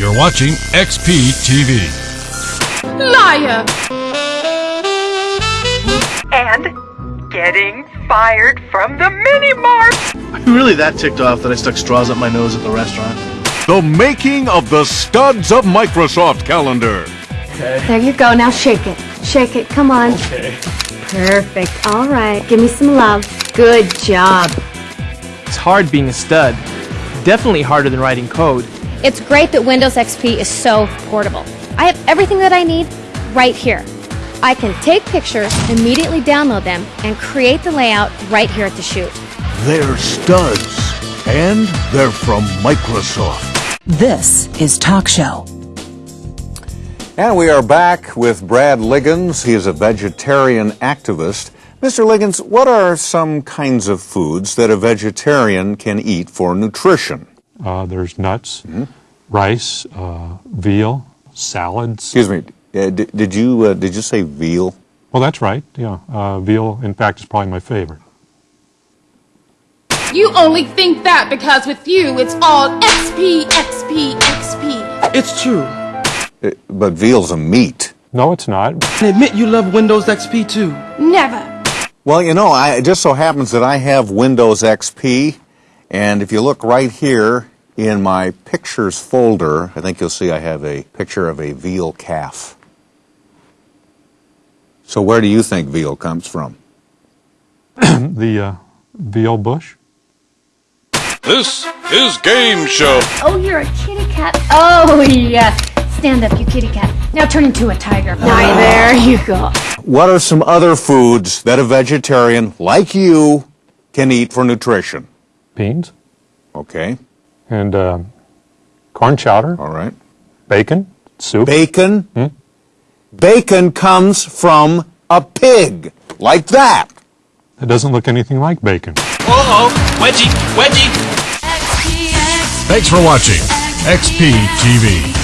You're watching XP TV. Liar! And getting fired from the mini mart. I'm really that ticked off that I stuck straws up my nose at the restaurant. The making of the Studs of Microsoft calendar. There you go. Now shake it. Shake it. Come on. Okay. Perfect. All right. Give me some love. Good job. It's hard being a stud. Definitely harder than writing code. It's great that Windows XP is so portable. I have everything that I need right here. I can take pictures, immediately download them, and create the layout right here at the shoot. They're studs. And they're from Microsoft. This is Talk Show. And we are back with Brad Liggins. He is a vegetarian activist. Mr. Liggins, what are some kinds of foods that a vegetarian can eat for nutrition? Uh, there's nuts, rice, uh, veal, salads. Excuse me, uh, did, did you uh, did you say veal? Well, that's right. Yeah, uh, veal. In fact, is probably my favorite. You only think that because with you it's all XP, XP, XP. It's true. Uh, but veal's a meat. No, it's not. And admit you love Windows XP too. Never. Well, you know, I, it just so happens that I have Windows XP, and if you look right here in my pictures folder, I think you'll see I have a picture of a veal calf. So where do you think veal comes from? the uh, veal bush. This is Game Show. Oh, you're a kitty cat. Oh, yes. Stand up, you kitty cat. Now turn into a tiger. Now, there you go. What are some other foods that a vegetarian like you can eat for nutrition? Beans Okay, and uh, corn chowder, all right. bacon, soup. Bacon. Bacon comes from a pig, like that. it doesn't look anything like bacon. Uh-oh. Wedgie. Wedgie. Thanks for watching XP TV.